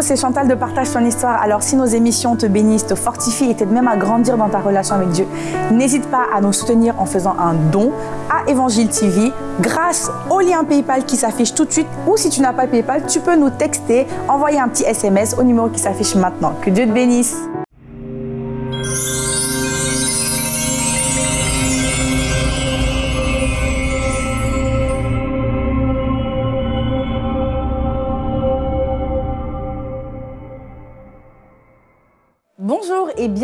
c'est Chantal de Partage ton histoire. Alors si nos émissions te bénissent, te fortifient et t'aident même à grandir dans ta relation avec Dieu, n'hésite pas à nous soutenir en faisant un don à Évangile TV grâce au lien PayPal qui s'affiche tout de suite ou si tu n'as pas PayPal, tu peux nous texter, envoyer un petit SMS au numéro qui s'affiche maintenant. Que Dieu te bénisse.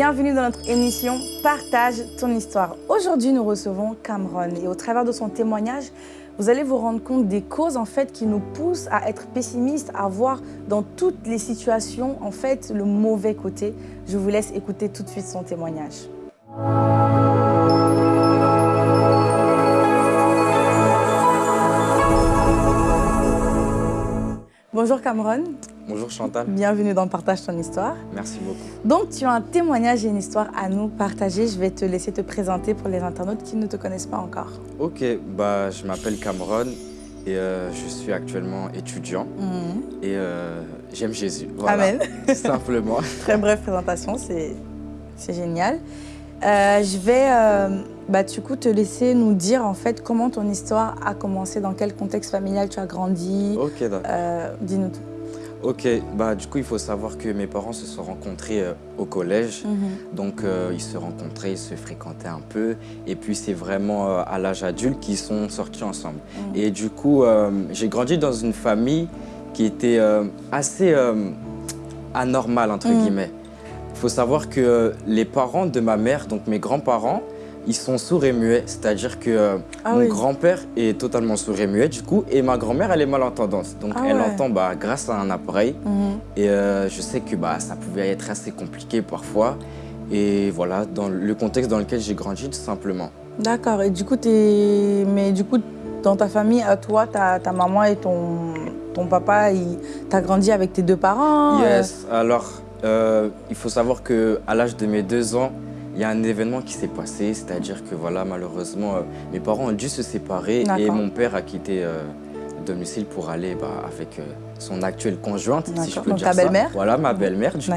Bienvenue dans notre émission Partage ton histoire. Aujourd'hui, nous recevons Cameron et au travers de son témoignage, vous allez vous rendre compte des causes en fait qui nous poussent à être pessimistes, à voir dans toutes les situations en fait le mauvais côté. Je vous laisse écouter tout de suite son témoignage. Bonjour Cameron. Bonjour Chantal. Bienvenue dans Partage ton histoire. Merci beaucoup. Donc tu as un témoignage et une histoire à nous partager. Je vais te laisser te présenter pour les internautes qui ne te connaissent pas encore. Ok, bah, je m'appelle Cameron et euh, je suis actuellement étudiant Mhm. et euh, j'aime Jésus. Voilà, Amen. simplement. Très brève présentation, c'est c'est génial. Euh, je vais bah, du coup te laisser nous dire en fait comment ton histoire a commencé, dans quel contexte familial tu as grandi. Ok, d'accord. Dis-nous tout. Ok, bah, du coup, il faut savoir que mes parents se sont rencontrés euh, au collège. Mhm. Donc, euh, ils se rencontraient, ils se fréquentaient un peu. Et puis, c'est vraiment euh, à l'âge adulte qu'ils sont sortis ensemble. Mhm. Et du coup, j'ai grandi dans une famille qui était assez anormale, entre Mhm. guillemets. Il faut savoir que les parents de ma mère, donc mes grands-parents, ils sont sourds et muets. C'est-à-dire que euh, Ah mon oui. grand-père est totalement sourd et muet, du coup. Et ma grand-mère, elle est malentendante. Donc, Ah elle ouais. entend bah, grâce à un appareil. Mhm. Et euh, je sais que bah, ça pouvait être assez compliqué parfois. Et voilà, dans le contexte dans lequel j'ai grandi, tout simplement. D'accord. Et du coup, mais du coup, dans ta famille, à toi, ta, ta maman et ton, ton papa, ils- t'as grandi avec tes deux parents. euh, Yes, alors il faut savoir que à l'âge de mes deux ans, il y a un événement qui s'est passé, c'est-à-dire que voilà, malheureusement, euh, mes parents ont dû se séparer et mon père a quitté euh, le domicile pour aller bah, avec euh, son actuelle conjointe, si je peux Donc dire ta ça. belle-mère Voilà, ma belle-mère du coup.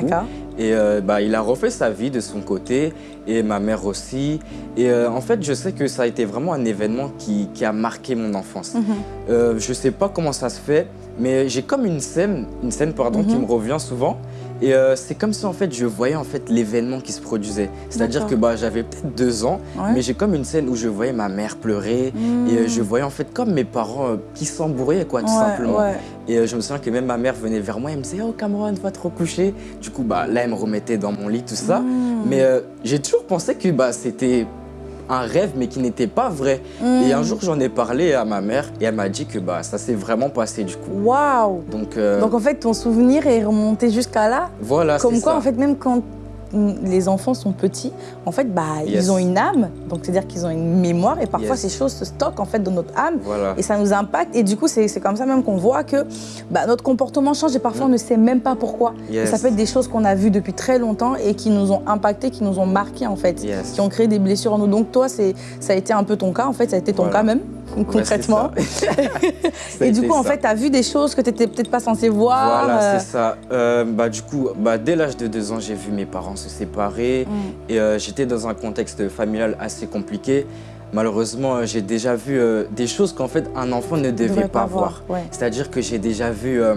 Et euh, bah, il a refait sa vie de son côté, et ma mère aussi. Et euh, en fait, je sais que ça a été vraiment un événement qui, qui a marqué mon enfance. Mhm. Euh, je sais pas comment ça se fait, mais j'ai comme une scène, une scène pardon, qui Mhm. me revient souvent. Et euh, c'est comme si en fait je voyais en fait l'événement qui se produisait. C'est-à-dire que bah, j'avais peut-être deux ans, Ouais. mais j'ai comme une scène où je voyais ma mère pleurer. Et euh, je voyais en fait comme mes parents euh, qui s'embourraient quoi, tout Hmm. Ouais, simplement. ouais. Et je me souviens que même ma mère venait vers moi et me disait Oh Cameron, va te recoucher. Du coup, bah, là, elle me remettait dans mon lit, tout ça. Mm. Mais j'ai toujours pensé que bah, c'était un rêve, mais qui n'était pas vrai. Et un Mm. jour, j'en ai parlé à ma mère et elle m'a dit que bah, ça s'est vraiment passé du coup. Waouh Donc, euh, Donc en fait, ton souvenir est remonté jusqu'à là? Voilà, Comme quoi, ça. en fait, même quand les enfants sont petits, en fait, bah, Yes. ils ont une âme, donc c'est-à-dire qu'ils ont une mémoire, et parfois Yes. ces choses se stockent en fait dans notre âme, Voilà. et ça nous impacte, et du coup, c'est comme ça même qu'on voit que bah, notre comportement change, et parfois on ne sait même pas pourquoi. Et ça peut être des choses qu'on a vues depuis très longtemps et qui nous ont impacté, qui nous ont marqué en fait, qui ont créé des blessures en nous. Donc toi, ça a été un peu ton cas, en fait, ça a été ton Voilà. cas même, concrètement. Et du coup, en ça. fait, tu as vu des choses que tu n'étais peut-être pas censé voir. Voilà, euh, c'est ça. Euh, bah, du coup, bah, dès l'âge de deux ans, j'ai vu mes parents se séparer Mm. et euh, j'étais dans un contexte familial assez compliqué. Malheureusement, euh, j'ai déjà vu euh, des choses qu'en fait un enfant ne devait pas voir. Ouais. C'est-à-dire que j'ai déjà vu euh,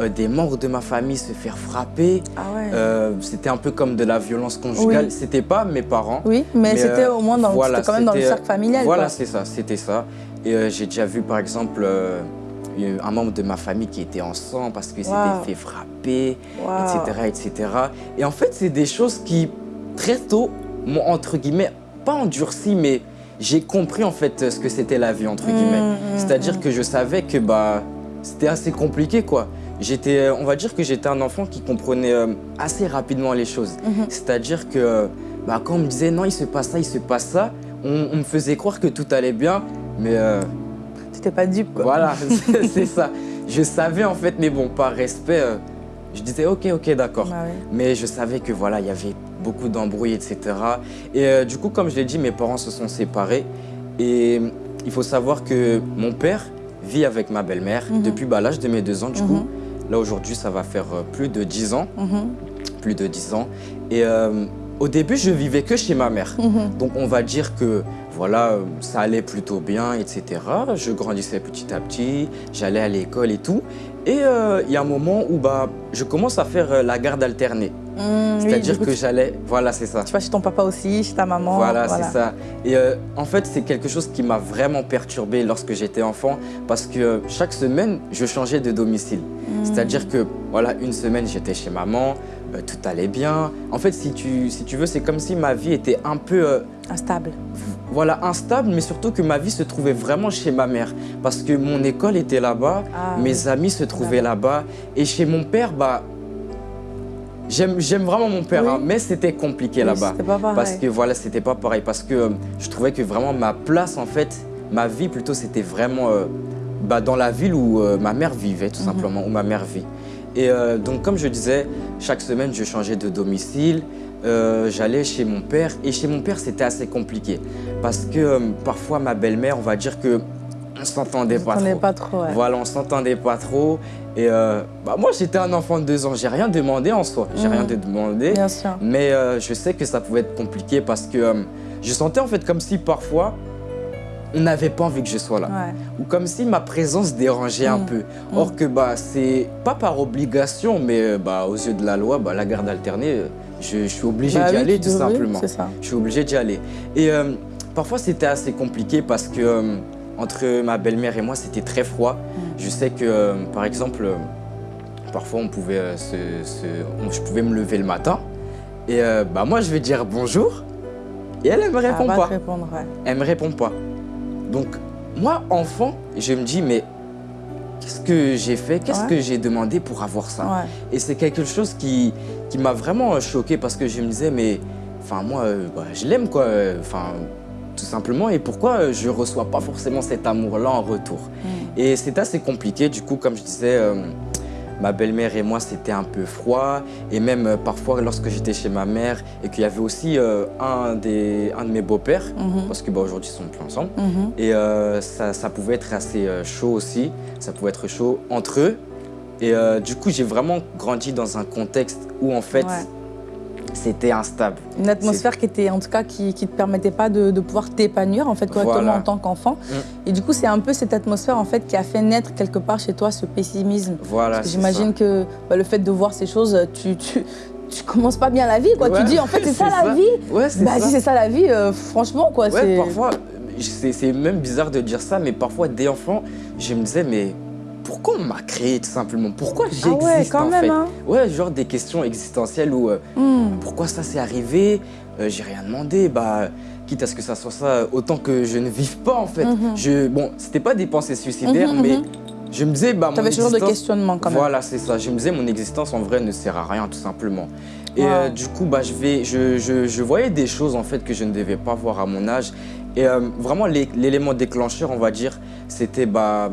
euh, des membres de ma famille se faire frapper. Ah ouais. Euh, c'était un peu comme de la violence conjugale. Oui. C'était pas mes parents. Oui, mais, Mais, c'était euh, au moins dans, voilà, c'était quand même dans le cercle familial. Voilà, c'est ça, c'était ça. Et euh, j'ai déjà vu par exemple euh, un membre de ma famille qui était en sang parce qu'il Wow. s'était fait frapper, Wow. etc., etc. Et en fait, c'est des choses qui très tôt m'ont entre guillemets pas endurci, mais j'ai compris en fait ce que c'était la vie entre guillemets. Mm, mm, C'est-à-dire que je savais que bah c'était assez compliqué quoi. J'étais, on va dire que j'étais un enfant qui comprenait euh, assez rapidement les choses. C'est-à-dire que bah, quand on me disait non, il se passe ça, il se passe ça, on, on me faisait croire que tout allait bien, mais euh, T'étais pas dupe, quoi. voilà, c'est- ça. Je savais en fait, mais bon, par respect, euh, je disais ok, ok, d'accord. Bah ouais. Mais je savais que voilà, il y avait beaucoup d'embrouilles, etc. Et euh, du coup, comme je l'ai dit, mes parents se sont séparés. Et il faut savoir que mon père vit avec ma belle-mère Mhm. depuis bah, l'âge de mes deux ans, du Mhm. coup. Là, aujourd'hui, ça va faire plus de 10 ans. Mhm. Plus de 10 ans. Et au début, je vivais que chez ma mère. Mhm. Donc, on va dire que voilà, ça allait plutôt bien, etc. Je grandissais petit à petit, j'allais à l'école et tout. Et euh, il y a un moment où bah, je commence à faire euh, la garde alternée. Mm, oui, C'est-à-dire que j'allais... Voilà, c'est ça. Tu vas chez ton papa aussi, chez ta maman. Voilà, c'est ça. Et euh, en fait, c'est quelque chose qui m'a vraiment perturbé lorsque j'étais enfant parce que euh, chaque semaine, je changeais de domicile. Mm. C'est-à-dire que, voilà, une semaine, j'étais chez maman, euh, tout allait bien. En fait, si tu, si tu veux, c'est comme si ma vie était un peu, Instable. Voilà, instable, mais surtout que ma vie se trouvait vraiment chez ma mère. Parce que mon école était là-bas, Ah, mes amis se trouvaient là-bas. Et chez mon père, bah, j'aime vraiment mon père, Oui. hein, mais c'était compliqué oui, là-bas. Parce que voilà, c'était pas pareil. Parce que euh, je trouvais que vraiment ma place, en fait, ma vie plutôt, c'était vraiment euh, bah, dans la ville où euh, ma mère vivait, tout Mhm. simplement, où ma mère vit. Et donc, comme je disais, chaque semaine, je changeais de domicile. Euh, J'allais chez mon père. Et chez mon père, c'était assez compliqué. Parce que euh, parfois, ma belle-mère, on va dire que on s'entendait pas trop. pas trop, ouais. Voilà, on s'entendait pas trop. Et euh, bah, moi, j'étais un enfant de deux ans. J'ai rien demandé en soi. J'ai rien demandé. Bien sûr. Mais je sais que ça pouvait être compliqué parce que je sentais en fait comme si parfois on n'avait pas envie que je sois là. Ouais. Ou comme si ma présence dérangeait un Mm. peu. Or que bah, c'est pas par obligation, mais bah, aux yeux de la loi, bah, la garde alternée, je, je suis obligé Bah d'y oui, aller tout devrais, simplement. Ça. Je suis obligé d'y aller. Et euh, parfois c'était assez compliqué parce que euh, entre ma belle-mère et moi c'était très froid. Mm. Je sais que euh, par exemple, parfois on pouvait se, se- on- je pouvais me lever le matin et bah, moi je vais dire bonjour et elle elle me répond va pas. répondre, ouais. Elle me répond pas. Donc moi enfant, je me dis mais qu'est-ce que j'ai fait? Qu'est-ce Ouais. que j'ai demandé pour avoir ça? Ouais. et c'est quelque chose qui, qui m'a vraiment euh, choqué parce que je me disais, mais enfin, moi, euh, bah, je l'aime, quoi. euh, Enfin, tout simplement. Et pourquoi je reçois pas forcément cet amour-là en retour? Mm. Et c'est assez compliqué. Du coup, comme je disais, euh, ma belle-mère et moi, c'était un peu froid. Et même euh, parfois, lorsque j'étais chez ma mère et qu'il y avait aussi euh, un, des, un de mes beaux-pères, Mhm. parce que bah, aujourd'hui, ils sont plus ensemble. Mhm. Et euh, ça, ça pouvait être assez chaud aussi. Ça pouvait être chaud entre eux. Et euh, du coup, j'ai vraiment grandi dans un contexte où en fait, Ouais. C'était instable. Une atmosphère qui était, en tout cas, qui ne te permettait pas de, de pouvoir t'épanouir en fait correctement Voilà. en tant qu'enfant. Mm. Et du coup, c'est un peu cette atmosphère en fait qui a fait naître quelque part chez toi ce pessimisme. Voilà. Que j'imagine que bah, le fait de voir ces choses, tu, tu, tu commences pas bien la vie, quoi. Ouais, tu dis en fait c'est ça, la vie. Ouais, c'est Bah ça. si c'est ça la vie, euh, franchement quoi. Ouais, parfois, c'est même bizarre de dire ça, mais parfois, dès enfant, je me disais, mais pourquoi on m'a créé tout simplement? Pourquoi ah j'existe ouais, quand en même. fait? Hein. Ouais, genre des questions existentielles où euh, Hmm. pourquoi ça s'est arrivé? Euh, J'ai rien demandé. Bah, quitte à ce que ça soit ça, autant que je ne vive pas en fait. Mhm. Je, bon, c'était pas des pensées suicidaires, Mhm, mais mhm. je me disais, bah, mon T'avais ce genre de questionnement quand même. Voilà, c'est ça. Je me disais, mon existence en vrai ne sert à rien, tout simplement. Et Wow. euh, du coup, bah, je, vais, je, je- je voyais des choses en fait que je ne devais pas voir à mon âge. Et euh, vraiment, l'é- l'élément déclencheur, on va dire, c'était bah,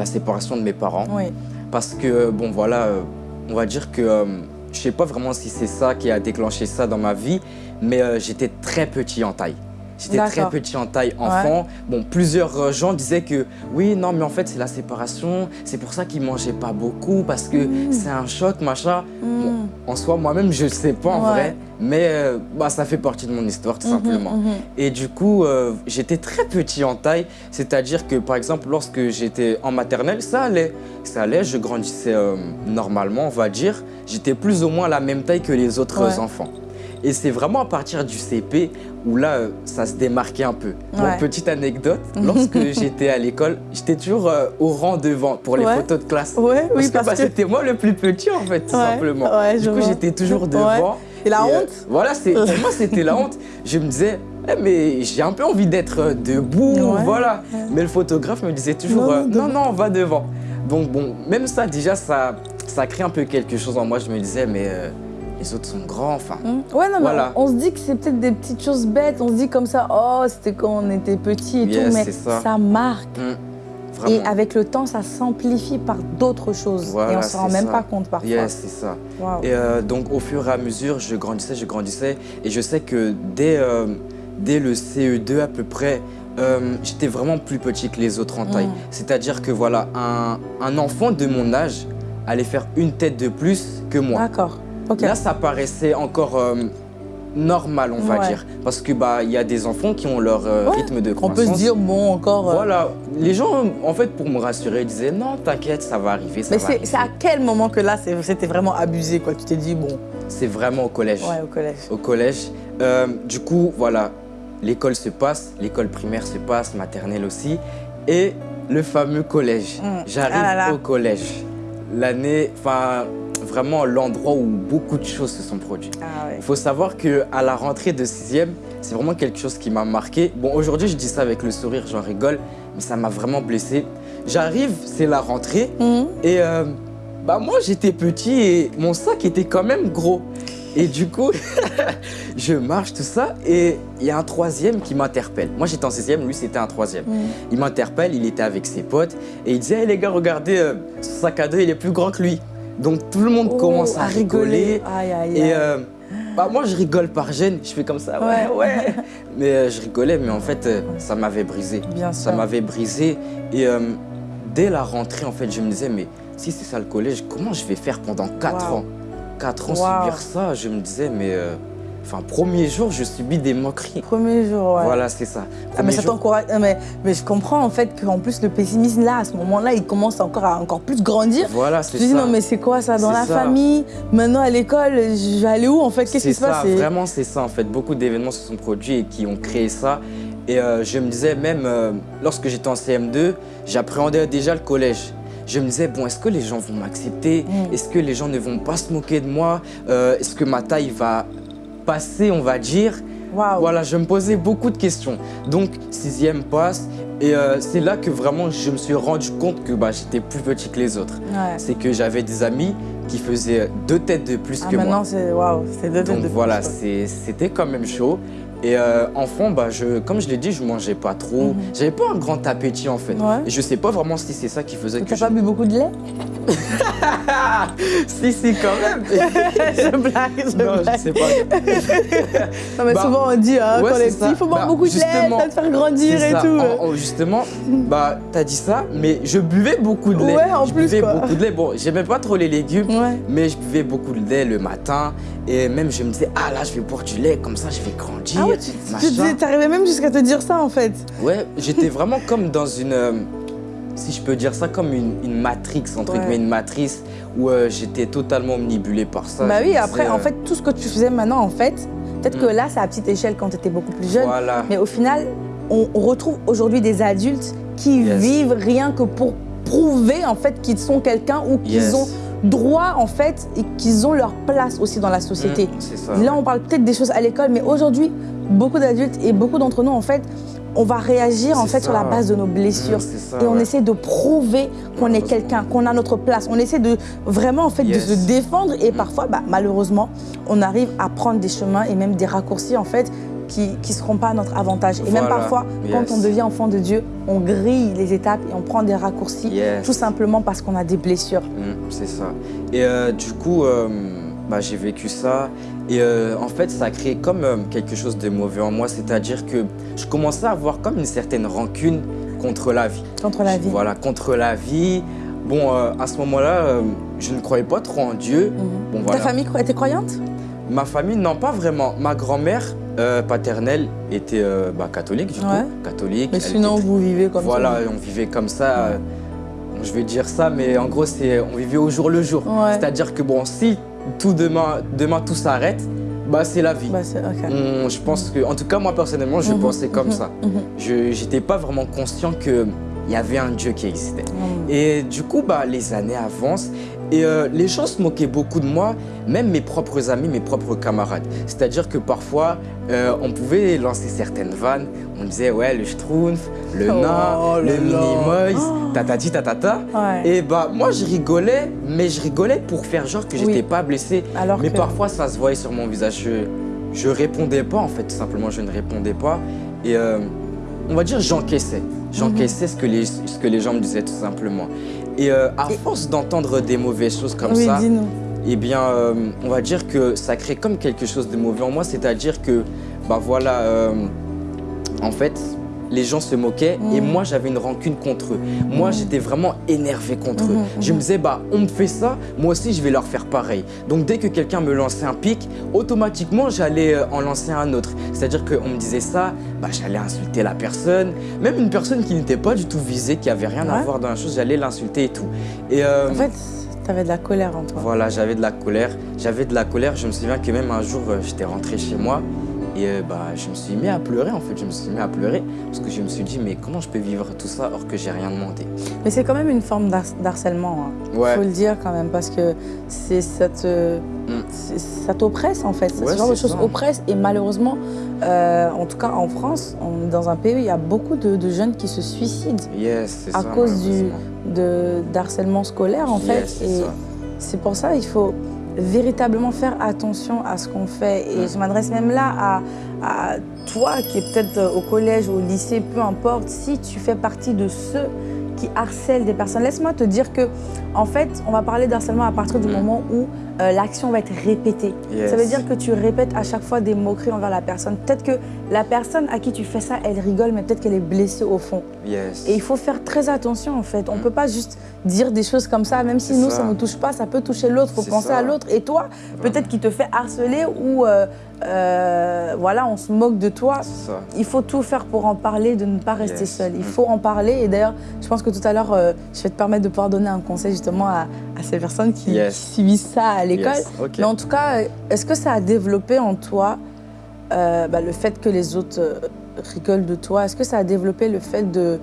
la séparation de mes parents. Oui. Parce que, bon, voilà, euh, on va dire que euh, je sais pas vraiment si c'est ça qui a déclenché ça dans ma vie, mais euh, j'étais très petit en taille. J'étais très petit en taille enfant. Bon, plusieurs euh, gens disaient que oui, non, mais en fait, c'est la séparation. C'est pour ça qu'ils mangeaient pas beaucoup parce que Mm. c'est un choc, machin. Hmm. En soi, moi-même, je ne sais pas en Ouais. vrai, mais euh, bah, ça fait partie de mon histoire, tout Mhm, simplement. mhm. Et du coup, euh, j'étais très petit en taille, c'est-à-dire que par exemple, lorsque j'étais en maternelle, ça allait. Ça allait, je grandissais euh, normalement, on va dire. J'étais plus ou moins la même taille que les autres Ouais. enfants. Et c'est vraiment à partir du CP où là, euh, ça se démarquait un peu. Ouais. petite anecdote, lorsque j'étais à l'école, j'étais toujours euh, au rang devant pour les Ouais. photos de classe. Ouais, Parce oui, que parce bah, que. c'était moi le plus petit en fait, tout simplement. ouais, du coup, j'étais toujours devant. Et la Et, euh, honte Voilà, pour moi c'était la honte. Je me disais, Eh, mais j'ai un peu envie d'être debout, voilà. Mais le photographe me disait toujours, Non, euh, non, non, va devant. Donc bon, même ça déjà, ça, ça crée un peu quelque chose en moi. Je me disais, mais les autres sont grands, enfin. Hmm. Ouais, non, Voilà. on, on se dit que c'est peut-être des petites choses bêtes. On se dit comme ça, oh, c'était quand on était petit et Yes, tout, mais ça. marque. hum, Et avec le temps, ça s'amplifie par d'autres choses. Voilà, et on se rend même ça. pas compte parfois. Yes, c'est ça. Et euh, donc au fur et à mesure, je grandissais, je grandissais. Et je sais que dès, euh, dès le CE2 à peu près, euh, j'étais vraiment plus petit que les autres en taille. Mm. C'est-à-dire que voilà, un, un enfant de mon âge allaient faire une tête de plus que moi. D'accord. Là, ça paraissait encore euh, normal, on va Ouais. dire. Parce que bah y a des enfants qui ont leur euh, Ouais. rythme de On croissance. peut se dire, bon, encore. euh, Voilà. Les gens, en fait, pour me rassurer, disaient non, t'inquiète, ça va arriver, ça Mais va c'est à quel moment que là, c'était vraiment abusé, quoi? Tu t'es dit, bon, C'est vraiment au collège. ouais, au collège. Au collège. Du coup, voilà, l'école se passe, l'école primaire se passe, maternelle aussi. Et le fameux collège. Mm. J'arrive Ah au collège. L'année, enfin, vraiment l'endroit où beaucoup de choses se sont produites. Ah ouais. Il faut savoir qu'à la rentrée de 6e, c'est vraiment quelque chose qui m'a marqué. Bon, aujourd'hui, je dis ça avec le sourire, j'en rigole, mais ça m'a vraiment blessé. J'arrive, c'est la rentrée, Mhm. et euh, bah moi, j'étais petit et mon sac était quand même gros. Et du coup, je marche, tout ça, et il y a un troisième qui m'interpelle. Moi, j'étais en 6e, lui, c'était un troisième. Mhm. Il m'interpelle, il était avec ses potes, et il disait, Hey, les gars, regardez, euh, ce sac à dos, il est plus grand que lui. Donc tout le monde Oh, commence à, rigoler. Aïe, aïe, Et euh, bah, moi, je rigole par gêne, je fais comme ça, ouais, Ouais. ouais. mais euh, je rigolais, mais en fait, euh, ça m'avait brisé. Bien Ça m'avait brisé. Et dès la rentrée, en fait, je me disais, mais si c'est ça le collège, comment je vais faire pendant 4 Wow. ans? 4 ans Wow. subir ça, je me disais, mais. Euh, Enfin, premier jour, je subis des moqueries. Premier jour, ouais. Voilà, c'est ça. Ah, mais ça jour- t'encourage. ah, Mais, mais je comprends en fait qu'en plus le pessimisme là, à ce moment-là, il commence encore à encore plus grandir. Voilà, Tu c'est te dis ça. non mais c'est quoi ça dans la ça. famille Maintenant à l'école, je vais aller où en fait Qu'est-ce qui se passe? ça, vraiment c'est ça en fait. Beaucoup d'événements se sont produits et qui ont créé ça. Et euh, je me disais même, euh, lorsque j'étais en CM2, j'appréhendais déjà le collège. Je me disais, bon, est-ce que les gens vont m'accepter? Mm. Est-ce que les gens ne vont pas se moquer de moi? Euh, Est-ce que ma taille va passer, on va dire Waouh. Voilà, je me posais beaucoup de questions. Donc, sixième passe. Et euh, c'est là que vraiment je me suis rendu compte que bah, j'étais plus petit que les autres. Ouais. C'est que j'avais des amis qui faisaient deux têtes de plus Ah que moi. maintenant c'est c'est deux têtes Donc de voilà, plus, quoi. c'est- c'était quand même chaud. Et euh, enfant, bah, je, comme je l'ai dit, je mangeais pas trop. Mhm. J'avais pas un grand appétit en fait. Ouais. Et je sais pas vraiment si c'est ça qui faisait que T'as je... pas bu beaucoup de lait? Si, si, quand même. Je blague, je non, je blague. sais pas. Non mais Bah, souvent on dit hein, ouais, quand on est c'est petit, ça. il faut boire Bah, beaucoup de lait, ça te faire grandir et ça. tout. En- en- justement, bah, t'as dit ça, mais je buvais beaucoup de lait. Ouais, en je plus, buvais quoi. beaucoup de lait. Bon, j'aimais pas trop les légumes, Ouais. mais je buvais beaucoup de lait le matin. Et même, je me disais, ah là, je vais boire du lait, comme ça, je vais grandir. Ah ouais, tu, tu t'arrivais même jusqu'à te dire ça en fait. Ouais, j'étais vraiment comme dans une, euh, si je peux dire ça, comme une, une matrix, entre Ouais. guillemets, une matrice où euh, j'étais totalement omnibulé par ça. bah Je oui, après en fait tout ce que tu faisais maintenant en fait, peut-être que là c'est à petite échelle quand tu étais beaucoup plus jeune, Voilà. mais au final on, on retrouve aujourd'hui des adultes qui Yes. vivent rien que pour prouver en fait qu'ils sont quelqu'un ou qu'ils Yes. ont droit en fait et qu'ils ont leur place aussi dans la société. Mm, ça. Là, on parle peut-être des choses à l'école, mais aujourd'hui, beaucoup d'adultes et beaucoup d'entre nous, en fait, on va réagir en fait sur la base de nos blessures. ça, Et on ouais. essaie de prouver qu'on est quelqu'un, qu'on a notre place. On essaie de vraiment en fait Yes. de se défendre et Mm. parfois, bah, malheureusement, on arrive à prendre des chemins et même des raccourcis en fait qui ne seront pas à notre avantage. Et même parfois, quand on devient enfant de Dieu, on grille les étapes et on prend des raccourcis Yes. tout simplement parce qu'on a des blessures. Mm, c'est ça. Et euh, du coup, euh, bah, j'ai vécu ça. Et euh, en fait, ça a créé comme quelque chose de mauvais en moi. C'est-à-dire que je commençais à avoir comme une certaine rancune contre la vie. Contre la vie. Voilà, contre la vie. Bon, à ce moment-là, je ne croyais pas trop en Dieu. Mhm. Bon, voilà. Ta famille était croyante? Ma famille, non, pas vraiment. Ma grand-mère euh, paternelle était euh, bah, catholique, du Ouais. coup. Catholique. Mais sinon, était- vous vivez comme Voilà, ça. on vivait comme ça. bon, je vais dire ça, mais en gros, c'est on vivait au jour le jour. Ouais. C'est-à-dire que bon, si tout demain, demain tout s'arrête, bah c'est la vie. Bah. On- je pense que, en tout cas moi personnellement, je Mhm, pensais comme mhm, ça. mhm. Je n'étais pas vraiment conscient que il y avait un Dieu qui existait. Et du coup, bah, les années avancent et euh, les gens se moquaient beaucoup de moi, même mes propres amis, mes propres camarades. C'est-à-dire que parfois, euh, on pouvait lancer certaines vannes. On disait, ouais, le schtroumpf, le Oh nain, là le mini-moise, Oh. tatati tatata. Ouais. Et bah, moi, je rigolais, mais je rigolais pour faire genre que j'étais Oui. pas blessé. Alors Mais que- parfois, ça se voyait sur mon visage. Je, je répondais pas, en fait, tout simplement, je ne répondais pas. Et euh, on va dire, j'encaissais. J'encaissais ce, que les, ce que les gens me disaient, tout simplement. Et euh, à force d'entendre des mauvaises choses comme oui, ça, eh bien, euh, on va dire que ça crée comme quelque chose de mauvais en moi. C'est-à-dire que, bah voilà, euh, en fait, les gens se moquaient et Mm. moi, j'avais une rancune contre eux. Moi, Mm. j'étais vraiment énervé contre eux. Mhm, Je me disais, bah, on me fait ça, moi aussi, je vais leur faire pareil. Donc, dès que quelqu'un me lançait un pic, automatiquement, j'allais euh, en lancer un autre. C'est-à-dire qu'on me disait ça, bah, j'allais insulter la personne. Même une personne qui n'était pas du tout visée, qui avait rien à voir dans la chose, j'allais l'insulter et tout. Et euh, En fait, t'avais de la colère en toi. voilà, j'avais de la colère. J'avais de la colère. Je me souviens que même un jour, euh, j'étais rentré chez moi et euh, bah, je me suis mis à pleurer en fait. Je me suis mis à pleurer parce que je me suis dit, mais comment je peux vivre tout ça alors que j'ai rien demandé? Mais c'est quand même une forme d'har- d'harcèlement. hein. Ouais. Faut le dire quand même parce que ça te Mm. ça t'oppresse en fait. Ouais, Ce genre de choses ça. oppressent et malheureusement, euh, en tout cas en France, on est dans un pays où il y a beaucoup de, de jeunes qui se suicident Yes, à ça. cause du d'harcèlement scolaire en Yes, fait. c'est Et c'est pour ça il faut véritablement faire attention à ce qu'on fait. Et je m'adresse même là à, à toi qui est peut-être au collège, au lycée, peu importe, si tu fais partie de ceux qui harcèlent des personnes. Laisse-moi te dire que, en fait, on va parler d'harcèlement à partir du Mm. moment où euh, l'action va être répétée. Yes. Ça veut dire que tu répètes à chaque fois des moqueries envers la personne. Peut-être que la personne à qui tu fais ça, elle rigole, mais peut-être qu'elle est blessée au fond. Yes. Et il faut faire très attention en fait. On ne Mm. peut pas juste dire des choses comme ça, même si nous, ça. ça ne nous touche pas, ça peut toucher l'autre. Il faut penser ça. à l'autre. Et toi, peut-être qu'il te fait harceler ou euh, euh, voilà, on se moque de toi. Il faut tout faire pour en parler, de ne pas rester Yes. seul. Il Mm. faut en parler. Et d'ailleurs, je pense que tout à l'heure, je vais te permettre de pouvoir donner un conseil justement à, à ces personnes qui, Yes. qui subissent ça à l'école. Yes. Mais en tout cas, est-ce que ça a développé en toi euh, bah, le fait que les autres euh, rigolent de toi? Est-ce que ça a développé le fait de,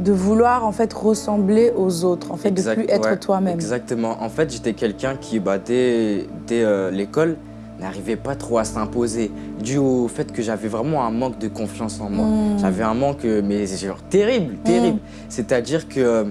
de vouloir en fait ressembler aux autres, en fait, Exact- de plus être ouais, toi-même? Exactement. En fait, j'étais quelqu'un qui, bah, dès, dès, euh, l'école, n'arrivait pas trop à s'imposer, dû au fait que j'avais vraiment un manque de confiance en moi. Mm. J'avais un manque, mais genre terrible, terrible. C'est-à-dire que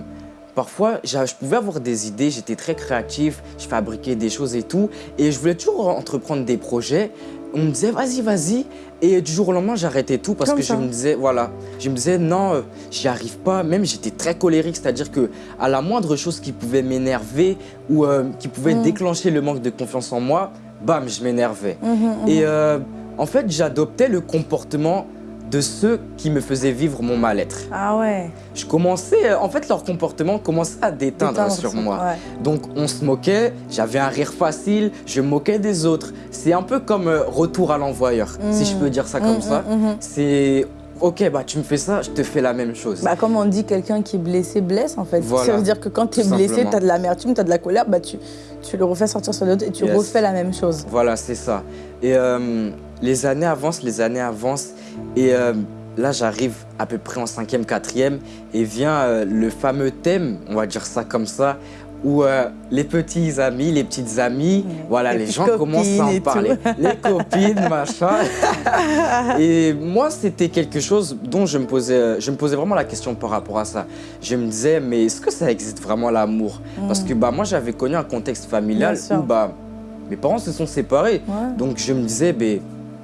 parfois, je pouvais avoir des idées, j'étais très créatif, je fabriquais des choses et tout, et je voulais toujours entreprendre des projets. On me disait, vas-y, vas-y. Et du jour au lendemain, j'arrêtais tout parce Comme que ça. je me disais, voilà, je me disais, non, euh, j'y arrive pas. Même j'étais très colérique, c'est-à-dire que à la moindre chose qui pouvait m'énerver ou euh, qui pouvait Mm. déclencher le manque de confiance en moi, bam, je m'énervais. Mhm, mhm. Et euh, en fait, j'adoptais le comportement de ceux qui me faisaient vivre mon mal-être. Ah ouais. Je commençais, euh, en fait, leur comportement commençait à déteindre sur moi. ouais. Donc, on se moquait, j'avais un rire facile, je moquais des autres. C'est un peu comme euh, retour à l'envoyeur, si je peux dire ça comme Mhm, ça. mhm. C'est, ok, bah tu me fais ça, je te fais la même chose. Bah, comme on dit, quelqu'un qui est blessé blesse en fait. Voilà. Ça veut dire que quand tu es Tout blessé, tu as de l'amertume, tu as de la colère, bah, tu, tu le refais sortir sur l'autre et tu Yes. refais la même chose. Voilà, c'est ça. Et euh, les années avancent, les années avancent. Et euh, là, j'arrive à peu près en cinquième, quatrième. Et vient euh, le fameux thème, on va dire ça comme ça, où euh, les petits amis, les petites amies, voilà, Les gens commencent à en parler. Les copines, machin. et moi, c'était quelque chose dont je me, posais, je me posais vraiment la question par rapport à ça. Je me disais, mais est-ce que ça existe vraiment l'amour? Parce que bah, moi, j'avais connu un contexte familial où bah, mes parents se sont séparés. Ouais. Donc je me disais, ben,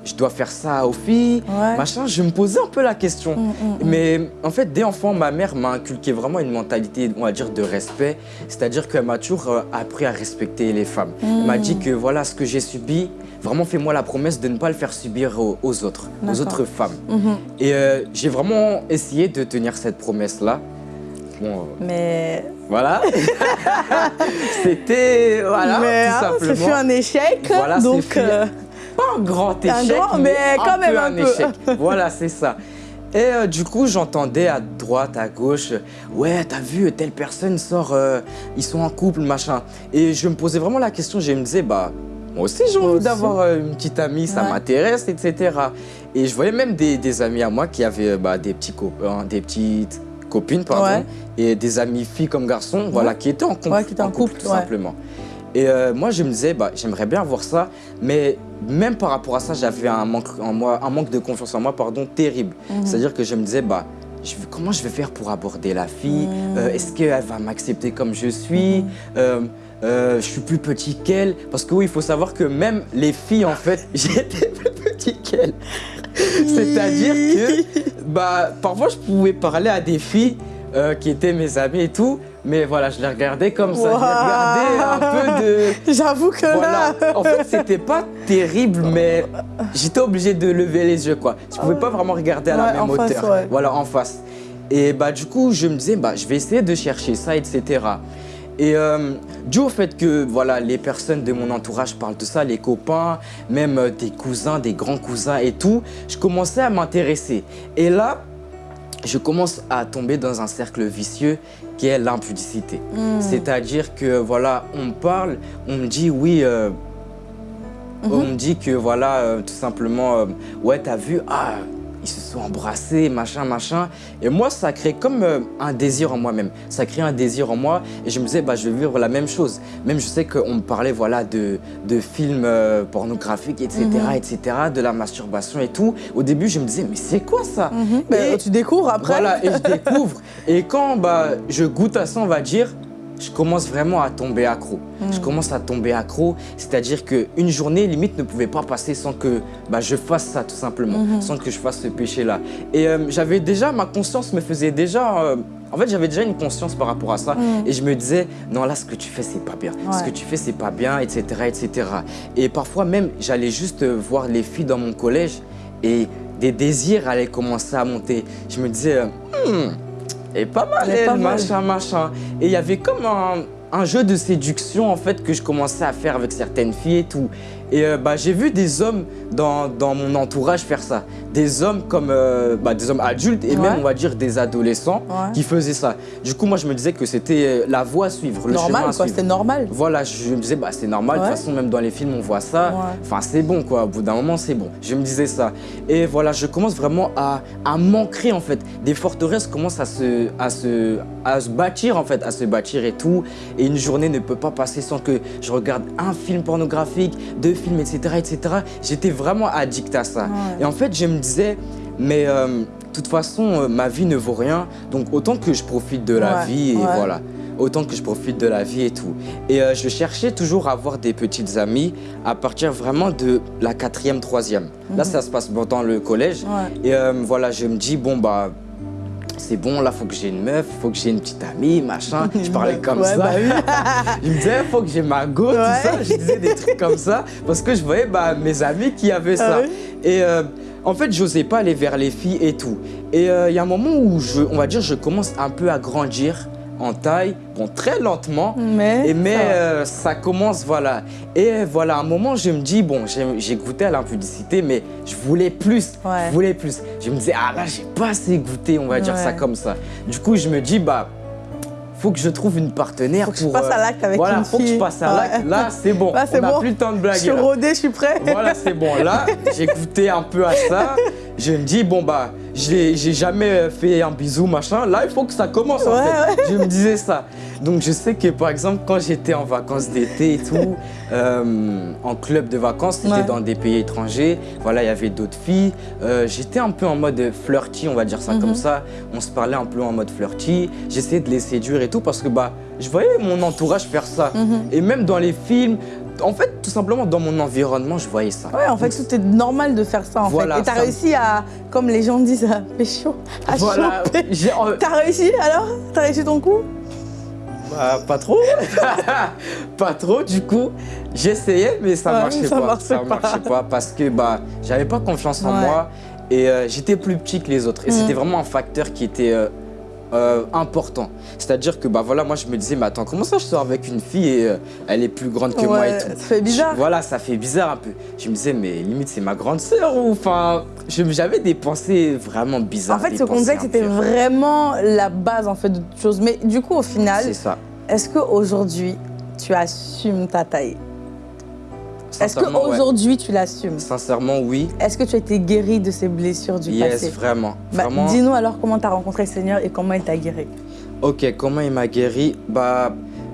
je dois faire ça aux filles, Ouais. machin. Je me posais un peu la question. Mm, mm, mm. Mais en fait, dès enfant, ma mère m'a inculqué vraiment une mentalité, on va dire, de respect. C'est-à-dire qu'elle m'a toujours euh, appris à respecter les femmes. Elle m'a dit que voilà, ce que j'ai subi, vraiment fais-moi la promesse de ne pas le faire subir aux, aux autres, aux autres femmes. Mhm. Et euh, j'ai vraiment essayé de tenir cette promesse-là. Bon, euh, Mais, voilà. C'était, voilà, mais tout hein, simplement. ce fut un échec. Voilà, donc, pas un grand Un échec, grand, mais quand même peu un peu. échec. voilà, c'est ça. Et euh, du coup, j'entendais à droite, à gauche, ouais, t'as vu, telle personne sort, euh, ils sont en couple, machin. Et je me posais vraiment la question, je me disais, bah, moi aussi j'ai envie d'avoir euh, une petite amie, ça Ouais. m'intéresse, etc. Et je voyais même des, des amis à moi qui avaient bah, des, petits copains, des petites copines, pardon, Ouais. et des amis filles comme garçons, voilà, qui étaient en couple, qui étaient en couple, tout simplement. Et euh, moi, je me disais, bah, j'aimerais bien avoir ça, mais même par rapport à ça, j'avais un manque, en moi, un manque de confiance en moi pardon, terrible. Mhm. C'est-à-dire que je me disais, bah, je comment je vais faire pour aborder la fille? Mhm. Euh, Est-ce qu'elle va m'accepter comme je suis? Mhm. Euh, euh, Je suis plus petit qu'elle? Parce que oui, il faut savoir que même les filles, en fait, j'étais plus petit qu'elles. C'est-à-dire que bah, parfois, je pouvais parler à des filles euh, qui étaient mes amis et tout. Mais voilà, je les regardais comme ça. Je les regardais un peu de. J'avoue que Voilà. là. En fait, c'était pas terrible, mais j'étais obligé de lever les yeux, quoi. Je pouvais pas vraiment regarder à la Ouais, même en face, hauteur. ouais. Voilà, en face. Et bah, du coup, je me disais, bah, je vais essayer de chercher ça, etc. Et euh, dû au fait que voilà, les personnes de mon entourage parlent de ça, les copains, même euh, des cousins, des grands cousins et tout, je commençais à m'intéresser. Et là, je commence à tomber dans un cercle vicieux qui est l'impudicité. Hmm. C'est-à-dire que voilà, on me parle, on me dit oui, euh, on me dit que voilà, euh, tout simplement, euh, ouais, t'as vu, ah, ils se sont embrassés, machin, machin. Et moi, ça crée comme euh, un désir en moi-même. Ça crée un désir en moi et je me disais, bah, je vais vivre la même chose. Même je sais qu'on me parlait voilà, de, de films euh, pornographiques, etc., etc., de la masturbation et tout. Au début, je me disais, mais c'est quoi ça? Mhm. Et- tu découvres après? voilà, et je découvre. Et quand bah, je goûte à ça, on va dire, je commence vraiment à tomber accro. Je commence à tomber accro, c'est-à-dire qu'une journée, limite, ne pouvait pas passer sans que bah, je fasse ça, tout simplement, sans que je fasse ce péché-là. Et euh, j'avais déjà, ma conscience me faisait déjà... euh, en fait, j'avais déjà une conscience par rapport à ça. Et je me disais, non, là, ce que tu fais, c'est pas bien. Ce que tu fais, c'est pas bien, etc., etc. Et parfois même, j'allais juste euh, voir les filles dans mon collège et des désirs allaient commencer à monter. Je me disais, Hmm, est pas mal, Elle est elle, pas mal. machin, machin. Et il y avait comme un, un jeu de séduction, en fait, que je commençais à faire avec certaines filles et tout. Et euh, bah, j'ai vu des hommes dans, dans mon entourage faire ça. Des hommes comme euh, bah, des hommes adultes et Ouais. même, on va dire, des adolescents Ouais. qui faisaient ça. Du coup, moi, je me disais que c'était euh, la voie à suivre, le chemin normal, à quoi. C'était normal. Voilà, je me disais, bah, c'est normal, de toute façon, même dans les films, on voit ça. Enfin, c'est bon, quoi. Au bout d'un moment, c'est bon. Je me disais ça. Et voilà, je commence vraiment à, à m'ancrer, en fait. Des forteresses commencent à se, à, se, à se bâtir, en fait, à se bâtir et tout. Et une journée ne peut pas passer sans que je regarde un film pornographique, deux films, etc., etc. J'étais vraiment addict à ça. Ouais. Et en fait, je me disais, mais euh, de toute façon, euh, ma vie ne vaut rien. Donc, autant que je profite de la Ouais, vie et ouais. voilà autant que je profite de la vie et tout. Et euh, je cherchais toujours à avoir des petites amies à partir vraiment de la quatrième, troisième. Là, ça se passe dans le collège. Mhm. Et voilà, je me dis, bon, bah, c'est bon, là, faut que j'ai une meuf, faut que j'ai une petite amie, machin. Je parlais comme Ouais, ça. bah oui. je me disais, faut que j'ai ma go, tout ça. Je disais des trucs comme ça parce que je voyais bah, mes amis qui avaient Ah ça. oui Et euh, en fait, j'osais pas aller vers les filles et tout. Et euh, il y a un moment où, je, on va dire, je commence un peu à grandir en taille, bon, très lentement. Mais. Et mais ça euh, ça commence, voilà. Et voilà, à un moment, je me dis, bon, j'ai goûté à l'impudicité, mais je voulais plus. Ouais. Je voulais plus. Je me disais, ah là, j'ai pas assez goûté, on va dire ça comme ça. Du coup, je me dis, bah, faut que je trouve une partenaire Faut que je pour. passe à l'acte avec voilà, une faut que je passe à l'acte. Ouais. Là, c'est bon. Là, c'est on n'a bon. plus le temps de Je blaguer. suis là. rodée, je suis prêt. Voilà, c'est bon. Là, j'ai goûté un peu à ça. Je me dis, bon, bah, j'ai jamais fait un bisou, machin. Là, il faut que ça commence, en Ouais, fait. Je me disais ça. Donc, je sais que, par exemple, quand j'étais en vacances d'été et tout, euh, en club de vacances, c'était Ouais. dans des pays étrangers. Voilà, il y avait d'autres filles. Euh, j'étais un peu en mode flirty, on va dire ça Mhm. comme ça. On se parlait un peu en mode flirty. J'essayais de les séduire et tout parce que, bah, je voyais mon entourage faire ça. Mhm. Et même dans les films, en fait, tout simplement dans mon environnement, je voyais ça. Ouais, en fait, tout est normal de faire ça, en Voilà, fait. Et t'as ça- réussi à, comme les gens disent, à pécho, à Voilà, T'as réussi alors? T'as réussi ton coup? Bah, pas trop. pas trop, du coup, j'essayais, mais ça Ouais, marchait ça pas. marchait ça pas. marchait pas parce que bah, j'avais pas confiance en Ouais. moi et euh, j'étais plus petit que les autres. Et Mhm. c'était vraiment un facteur qui était euh, euh, important. C'est-à-dire que bah voilà, moi je me disais, mais attends, comment ça je sors avec une fille et euh, elle est plus grande que moi et tout? ça fait bizarre. Je- voilà, ça fait bizarre un peu. Je me disais, mais limite c'est ma grande sœur ou enfin, j'avais des pensées vraiment bizarres. En fait, ce pensées contexte, c'était vraiment la base en fait de toute chose. Mais du coup, au final, C'est ça. est-ce qu'aujourd'hui, tu assumes ta taille? Est-ce Sincèrement, ouais. qu'aujourd'hui, tu l'assumes? Sincèrement, oui. Est-ce que tu as été guéri de ces blessures du Yes, passé? vraiment. Bah, vraiment. Dis-nous alors comment tu as rencontré le Seigneur et comment il t'a guéri. Ok, comment il m'a guéri? Bah,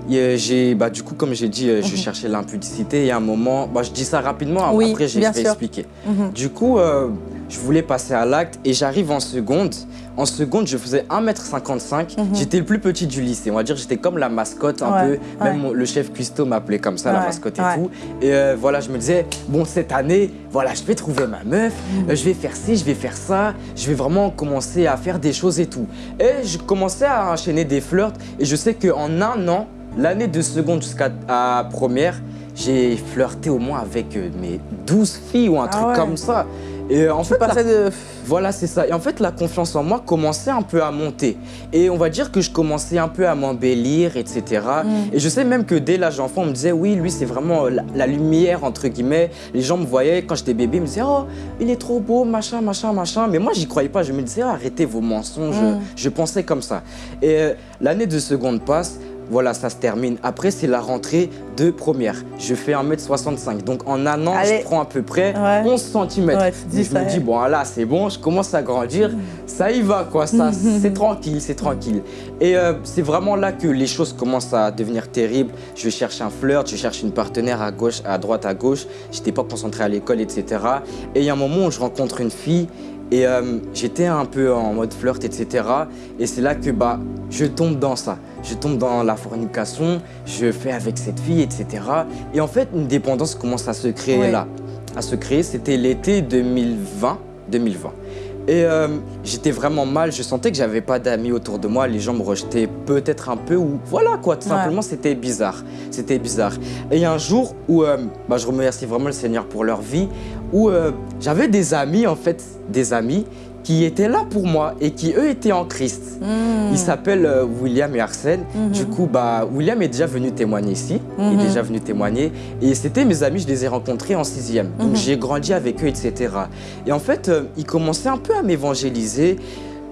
a- j'ai, bah, du coup, comme j'ai dit, euh, je Mhm. cherchais l'impudicité. Il y a un moment, bah, je dis ça rapidement, Oui, après vais sûr. expliquer. Mhm. Du coup, euh, je voulais passer à l'acte et j'arrive en seconde. En seconde, je faisais 1m55. Mhm. J'étais le plus petit du lycée. On va dire j'étais comme la mascotte un Ouais, peu. Même le chef cuistot m'appelait comme ça, la mascotte et tout. Et euh, voilà, je me disais, bon, cette année, voilà, je vais trouver ma meuf, Mhm. euh, je vais faire ci, je vais faire ça, je vais vraiment commencer à faire des choses et tout. Et je commençais à enchaîner des flirts et je sais qu'en un an, l'année de seconde jusqu'à première, j'ai flirté au moins avec euh, mes 12 filles ou un Ah truc comme ça. Et euh, en fait, la- de... voilà, c'est ça. Et en fait, la confiance en moi commençait un peu à monter. Et on va dire que je commençais un peu à m'embellir, etc. Mm. Et je sais même que dès l'âge d'enfant, on me disait, oui, lui, c'est vraiment euh, la, la lumière, entre guillemets. Les gens me voyaient, quand j'étais bébé, ils me disaient, oh, il est trop beau, machin, machin, machin. Mais moi, j'y croyais pas. Je me disais, arrêtez vos mensonges. Mm. Je pensais comme ça. Et euh, l'année de seconde passe. Voilà, ça se termine. Après, c'est la rentrée de première. Je fais 1m65. Donc, en un an, Allez. je prends à peu près Ouais. 11 cm. Ouais, dis, je ça me dis, bon, là, c'est bon, je commence à grandir. Ça y va, quoi. Ça, c'est tranquille, c'est tranquille. Et euh, c'est vraiment là que les choses commencent à devenir terribles. Je cherche un flirt, je cherche une partenaire à gauche, à droite, à gauche. J'étais pas concentré à l'école, etc. Et il y a un moment où je rencontre une fille et euh, j'étais un peu en mode flirt, etc. Et c'est là que bah, je tombe dans ça. Je tombe dans la fornication, je fais avec cette fille, etc. Et en fait, une dépendance commence à se créer Ouais. là. À se créer, c'était l'été 2020. 2020. Et euh, j'étais vraiment mal, je sentais que j'avais pas d'amis autour de moi, les gens me rejetaient peut-être un peu ou voilà quoi, tout Ouais. simplement c'était bizarre, c'était bizarre. Et il y a un jour où euh, bah, je remercie vraiment le Seigneur pour leur vie, où euh, j'avais des amis en fait, des amis qui étaient là pour moi et qui eux étaient en Christ. Mm. Ils s'appellent euh, William et Arsène. Mhm. Du coup, bah, William est déjà venu témoigner ici. Il est déjà venu témoigner. Et c'était mes amis, je les ai rencontrés en sixième. Donc j'ai grandi avec eux, etc. Et en fait, euh, ils commençaient un peu à m'évangéliser.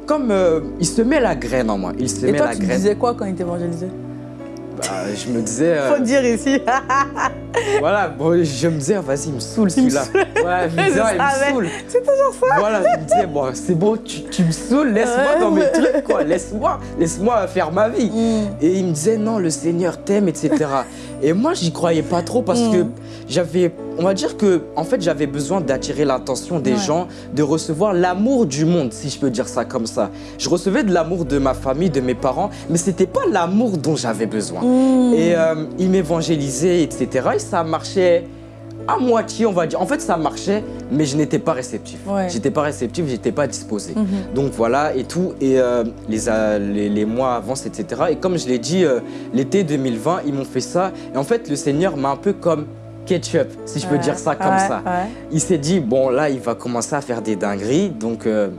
Comme euh, il semait la graine en moi. Il Et semait toi, la tu graine. disais quoi quand il t'évangélisait Bah, je me disais. euh, Faut dire ici. voilà, bon, je me disais, vas-y, il me saoule celui-là. Ouais, je me disais, ah, il me saoule. C'est toujours ça. Voilà, je me disais, bon, c'est bon, tu, tu me saoules, laisse-moi dans mes trucs, quoi. Laisse-moi, laisse-moi faire ma vie. Mm. Et il me disait non, le Seigneur t'aime, etc. Et moi, j'y croyais pas trop parce que Mm. j'avais, on va dire que, en fait, j'avais besoin d'attirer l'attention des Ouais. gens, de recevoir l'amour du monde, si je peux dire ça comme ça. Je recevais de l'amour de ma famille, de mes parents, mais c'était pas l'amour dont j'avais besoin. Mm. Et euh, il m'évangélisait, etc. Et ça marchait à moitié, on va dire. En fait, ça marchait, mais je n'étais pas réceptif. Ouais. J'étais pas réceptif, j'étais pas disposé. Mhm. Donc voilà et tout. Et euh, les, euh, les, les mois avancent, etc. Et comme je l'ai dit, euh, l'été 2020, ils m'ont fait ça. Et en fait, le Seigneur m'a un peu comme ketchup, si je peux dire ça comme Ouais, ça. Il s'est dit, bon là, il va commencer à faire des dingueries. Donc euh,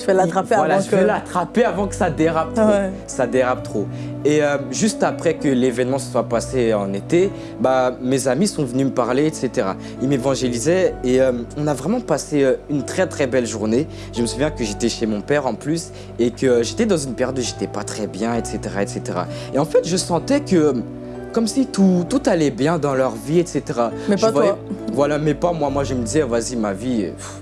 Je vais l'attraper il- voilà, avant je que... vais l'attraper avant que ça dérape trop. Ouais. Ça dérape trop. Et euh, juste après que l'événement se soit passé en été, bah, mes amis sont venus me parler, etc. Ils m'évangélisaient et euh, on a vraiment passé euh, une très très belle journée. Je me souviens que j'étais chez mon père en plus et que j'étais dans une période où j'étais pas très bien, etc., etc. Et en fait, je sentais que comme si tout, tout allait bien dans leur vie, etc. Mais Je pas toi. Voilà, mais pas moi. Moi, je me disais, vas-y, ma vie, pff,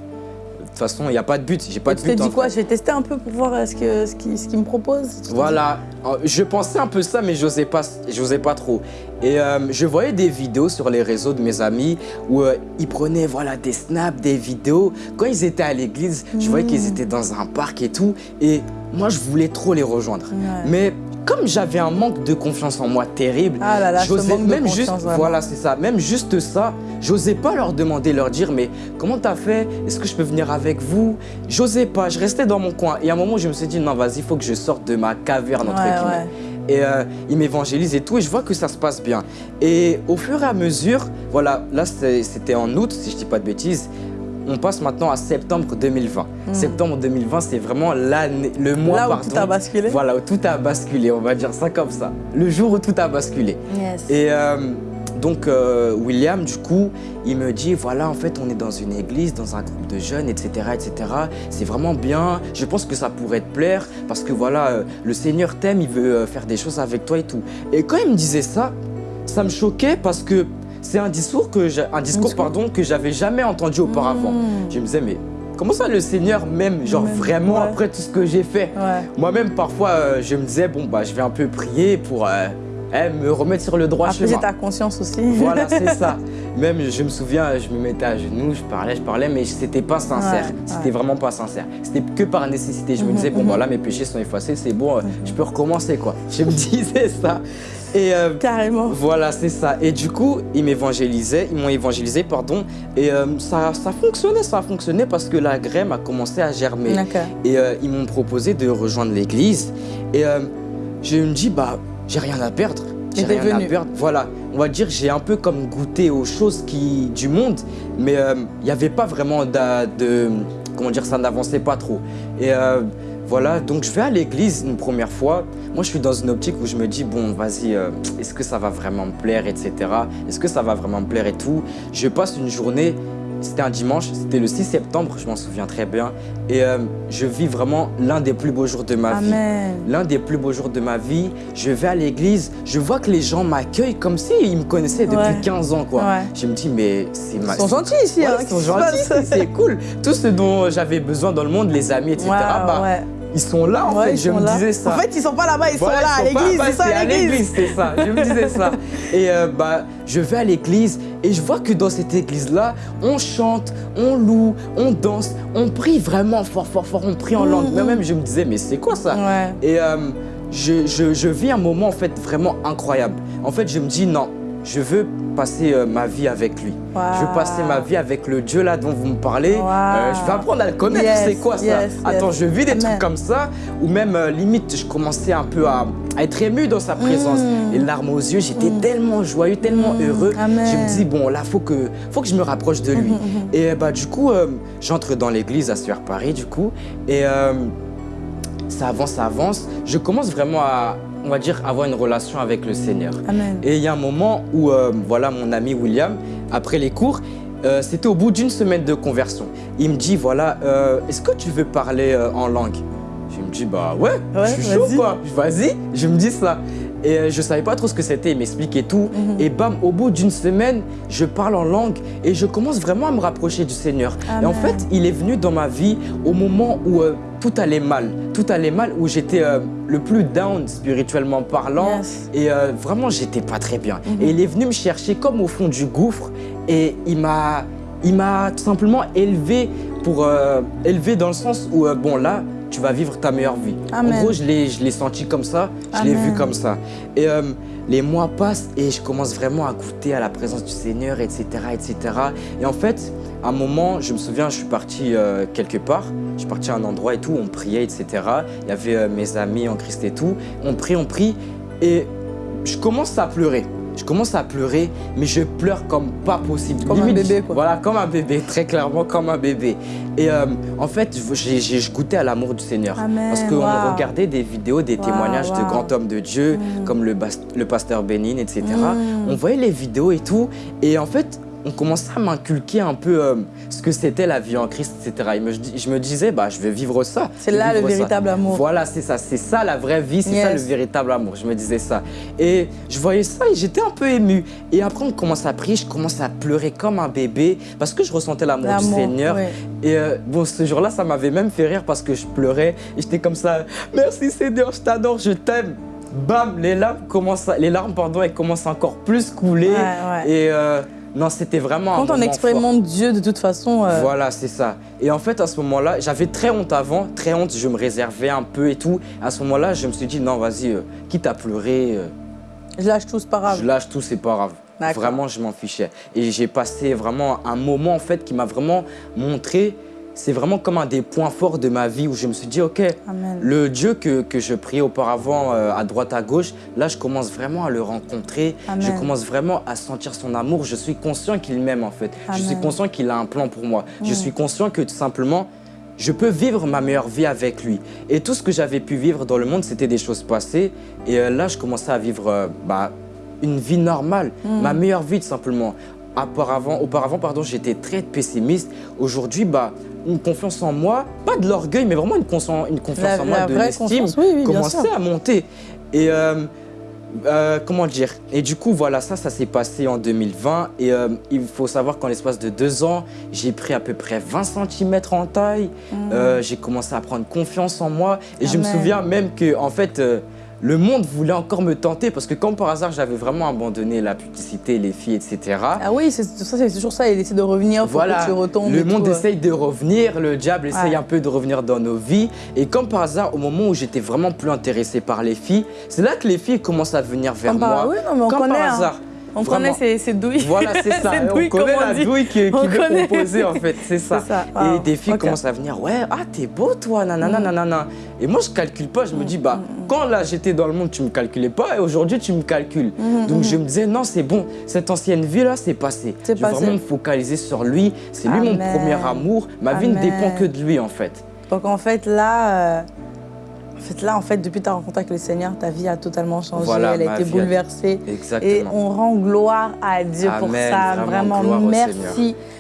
toute façon, il n'y a pas de but. J'ai pas de tu t'es but. dit quoi? Je vais tester un peu pour voir euh, ce qu'il ce qui, ce qu'il me propose Tu t'es Voilà, Euh, je pensais un peu ça, mais j'osais pas, j'osais pas trop. Et euh, je voyais des vidéos sur les réseaux de mes amis où euh, ils prenaient voilà des snaps, des vidéos. Quand ils étaient à l'église, je voyais qu'ils Mm. étaient dans un parc et tout. Et moi, je voulais trop les rejoindre. Ouais. Mais comme j'avais un manque de confiance en moi terrible, Ah là j'osais de même juste, vraiment. voilà, c'est ça, même juste ça, j'osais pas leur demander, leur dire, mais comment t'as fait? Est-ce que je peux venir avec vous? J'osais pas, je restais dans mon coin. Et à un moment, je me suis dit, non, vas-y, il faut que je sorte de ma caverne, entre Ouais, guillemets. ouais. Et euh, il m'évangélise et tout, et je vois que ça se passe bien. Et au fur et à mesure, voilà, là c'était en août, si je dis pas de bêtises, on passe maintenant à septembre 2020. Mm. Septembre 2020, c'est vraiment l'année, le mois, Là où pardon. tout a basculé Voilà, où tout a basculé, on va dire ça comme ça. Le jour où tout a basculé. Yes. Et euh, donc, euh, William, du coup, il me dit voilà, en fait, on est dans une église, dans un groupe de jeunes, etc. etc. C'est vraiment bien. Je pense que ça pourrait te plaire parce que voilà, euh, le Seigneur t'aime, il veut faire des choses avec toi et tout. Et quand il me disait ça, ça me choquait parce que c'est un discours que un discours, pardon, que j'avais jamais entendu auparavant. Mm. Je me disais, mais comment ça le Seigneur m'aime, genre vraiment ouais. après tout ce que j'ai fait? Ouais. moi-même, parfois, euh, je me disais, bon, bah, je vais un peu prier pour, euh, eh, me remettre sur le droit Après, chemin. ta conscience aussi. Voilà, c'est ça. Même, je me souviens, je me mettais à genoux, je parlais, je parlais, mais c'était pas sincère. Ouais, c'était ouais. vraiment pas sincère. C'était que par nécessité. Je me Mhm, disais, bon, mhm. voilà, mes péchés sont effacés, c'est bon, euh, je peux recommencer, quoi. Je me disais ça. Et euh, Carrément. voilà, c'est ça. Et du coup, ils m'évangélisaient, ils m'ont évangélisé, pardon. Et euh, ça, ça fonctionnait, ça a fonctionné parce que la graine a commencé à germer. Et euh, ils m'ont proposé de rejoindre l'église. Et je me dis, bah, j'ai rien à perdre. J'ai rien à venu. perdre. Voilà, on va dire, j'ai un peu comme goûté aux choses qui, du monde, mais il n'y avait pas vraiment d'a- de. Comment dire, ça n'avançait pas trop. Et voilà, donc je vais à l'église une première fois. Moi, je suis dans une optique où je me dis, bon, vas-y, euh, est-ce que ça va vraiment me plaire, etc. Est-ce que ça va vraiment me plaire et tout? Je passe une journée, c'était un dimanche, c'était le 6 septembre, je m'en souviens très bien. Et euh, je vis vraiment l'un des plus beaux jours de ma vie l'un des plus beaux jours de ma vie. Je vais à l'église, je vois que les gens m'accueillent comme s'ils me connaissaient depuis Ouais. 15 ans. Quoi. Ouais. Je me dis, mais c'est ma... Ils sont gentils ici. Ouais, hein, ils sont gentils, c'est cool. Tout ce dont j'avais besoin dans le monde, les amis, etc., bah, ouais. Ils sont là en Ouais, fait. ils Je sont me là. disais ça. En fait, ils sont pas là-bas, ils Voilà, sont là à ils sont pas l'église. Ils sont passés à l'église? c'est ça. Je me disais ça. Et euh, bah, je vais à l'église et je vois que dans cette église-là, on chante, on loue, on danse, on prie vraiment fort, fort, fort. On prie en Mhm. langue. Moi-même, je me disais, mais c'est quoi ça? Ouais. et euh, je, je- je vis un moment en fait vraiment incroyable. En fait, je me dis non, je veux passer euh, ma vie avec lui. Je veux passer ma vie avec le Dieu là dont vous me parlez. Wow. Euh, je vais apprendre à le connaître. Yes, c'est quoi ça? yes, Attends, je vis des Amen. trucs comme ça ou même euh, limite, je commençais un peu à, à être ému dans sa présence. Mm. Les larmes aux yeux, j'étais Mm. tellement joyeux, tellement Mm. heureux. Amen. Je me dis bon là, faut que, faut que je me rapproche de lui. Mhm. Et bah du coup, j'entre dans l'église à Sueur Paris du coup et ça avance, ça avance. Je commence vraiment à, on va dire, avoir une relation avec le Seigneur. Amen. Et il y a un moment où, euh, voilà, mon ami William, après les cours, euh, c'était au bout d'une semaine de conversion. Il me dit, voilà, euh, est-ce que tu veux parler en langue? Je me dis, bah ouais, Ouais, je suis chaud quoi, vas-y, je me dis ça. Et euh, je savais pas trop ce que c'était, il m'expliquait tout. Mhm. Et bam, au bout d'une semaine, je parle en langue et je commence vraiment à me rapprocher du Seigneur. Et en fait, il est venu dans ma vie au moment où euh, tout allait mal. Tout allait mal, où j'étais euh, le plus down spirituellement parlant. Yes. Et euh, vraiment, j'étais pas très bien. Mhm. Et il est venu me chercher comme au fond du gouffre. Et il m'a, il m'a tout simplement élevé pour élevé dans le sens où bon là, tu vas vivre ta meilleure vie. Amen. En gros, je l'ai, senti comme ça. Je l'ai vu comme ça. Et euh, les mois passent et je commence vraiment à goûter à la présence du Seigneur, etc., etc. Et en fait, à un moment, je me souviens, je suis parti euh, quelque part. Je suis parti à un endroit et tout, on priait, etc. Il y avait euh, mes amis en Christ et tout. On prie, on prie. Et je commence à pleurer. Je commence à pleurer, mais je pleure comme pas possible. Comme un bébé, quoi. Voilà, comme un bébé, très clairement comme un bébé. Et euh, en fait, j'ai j'ai goûté à l'amour du Seigneur. Amen, Parce qu'on wow. regardait des vidéos, des Wow, témoignages de grands hommes de Dieu, Mm. comme le pasteur Bénin, etc. Mm. On voyait les vidéos et tout. Et en fait, on commençait à m'inculquer un peu euh, ce que c'était la vie en Christ, etc. Et me- je, me disais, bah, je vais vivre ça. C'est là le ça. véritable amour. Voilà, c'est ça, c'est ça la vraie vie, c'est ça le véritable amour. Je me disais ça. Et je voyais ça et j'étais un peu ému. Et après, on commence à prier, je commence à pleurer comme un bébé parce que je ressentais l'amour du Seigneur. Et euh, bon, ce jour-là, ça m'avait même fait rire parce que je pleurais et j'étais comme ça. Merci Seigneur, je t'adore, je t'aime. Bam, les larmes commencent, les larmes pardon, elles commencent encore plus couler. Ouais, ouais. Et euh, non, c'était vraiment un Quand on expérimente Dieu, de toute façon, euh, voilà, c'est ça. Et en fait, à ce moment-là, j'avais très honte avant, très honte, je me réservais un peu et tout. À ce moment-là, je me suis dit, non, vas-y, euh, quitte à pleurer, euh, je lâche tout, c'est pas grave. je lâche tout, c'est pas grave. Vraiment, je m'en fichais. Et j'ai passé vraiment un moment, en fait, qui m'a vraiment montré, c'est vraiment comme un des points forts de ma vie où je me suis dit, ok, Amen. le Dieu que, que je priais auparavant euh, à droite, à gauche, là, je commence vraiment à le rencontrer. Amen. Je commence vraiment à sentir son amour. Je suis conscient qu'il m'aime, en fait. Je suis conscient qu'il a un plan pour moi. Je Mm. suis conscient que tout simplement, je peux vivre ma meilleure vie avec lui. Et tout ce que j'avais pu vivre dans le monde, c'était des choses passées. Et euh, là, je commençais à vivre euh, bah, une vie normale, Mm. ma meilleure vie, tout simplement. Auparavant, auparavant pardon, j'étais très pessimiste. Aujourd'hui, bah, une confiance en moi, pas de l'orgueil, mais vraiment une, une confiance La- en moi, de l'estime, oui, oui, commençait à monter. Et euh, euh, comment dire? Et du coup, voilà, ça, ça s'est passé en 2020. Et euh, il faut savoir qu'en l'espace de deux ans, j'ai pris à peu près 20 cm en taille. Mm. Euh, j'ai commencé à prendre confiance en moi. Et je me souviens même que, en fait, le monde voulait encore me tenter parce que comme par hasard, j'avais vraiment abandonné la publicité, les filles, etc. Ah oui, c'est toujours ça, il essaie de revenir, faut voilà, que tu retombes. le monde essaye de revenir, le diable essaye un peu de revenir dans nos vies. Et comme par hasard, au moment où j'étais vraiment plus intéressé par les filles, c'est là que les filles commencent à venir vers moi. oui, non, mais on comme connaît, par hein. On connaît ces, douilles. Voilà, c'est ça. on douilles, connaît on la dit. douille qui, qui On veut connaît. composer, en fait. C'est ça. ça. Et des filles commencent à venir, ouais, ah, t'es beau, toi, nanana, Mm. nanana. Et moi, je calcule pas. Je me dis, bah, quand là, j'étais dans le monde, tu me calculais pas. Et aujourd'hui, tu me calcules. Mm, Donc, je me disais, non, c'est bon. Cette ancienne vie-là, c'est passé. Je vais vraiment me focaliser sur lui. C'est lui mon premier amour. Ma vie ne dépend que de lui, en fait. Donc en fait là, euh, en fait là, en fait depuis ta rencontre avec le Seigneur, ta vie a totalement changé, Voilà, elle a été a- bouleversée. Exactement. Et on rend gloire à Dieu pour ça. vraiment, merci.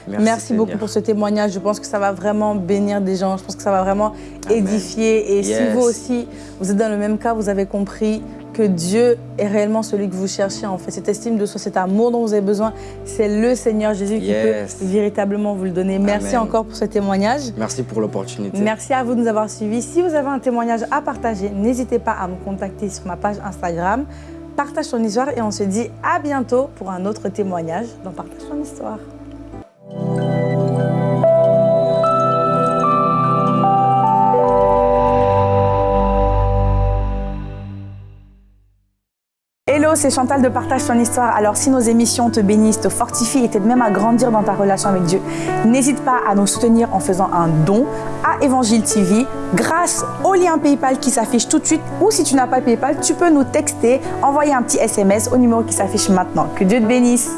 Merci, Merci, beaucoup pour ce témoignage. Je pense que ça va vraiment bénir des gens. Je pense que ça va vraiment Amen. édifier. Et si vous aussi, vous êtes dans le même cas, vous avez compris que Dieu est réellement celui que vous cherchez. En fait, cette estime de soi, cet amour dont vous avez besoin, c'est le Seigneur Jésus Yes. qui peut véritablement vous le donner. Merci Amen. encore pour ce témoignage. Merci pour l'opportunité. Merci à vous de nous avoir suivis. Si vous avez un témoignage à partager, n'hésitez pas à me contacter sur ma page Instagram. Partage ton histoire et on se dit à bientôt pour un autre témoignage dans Partage ton histoire. Hello, c'est Chantal de Partage ton histoire. Alors si nos émissions te bénissent, te fortifient et t'aident même à grandir dans ta relation avec Dieu, n'hésite pas à nous soutenir en faisant un don à Évangile TV grâce au lien PayPal qui s'affiche tout de suite ou si tu n'as pas PayPal, tu peux nous texter, envoyer un petit SMS au numéro qui s'affiche maintenant. Que Dieu te bénisse.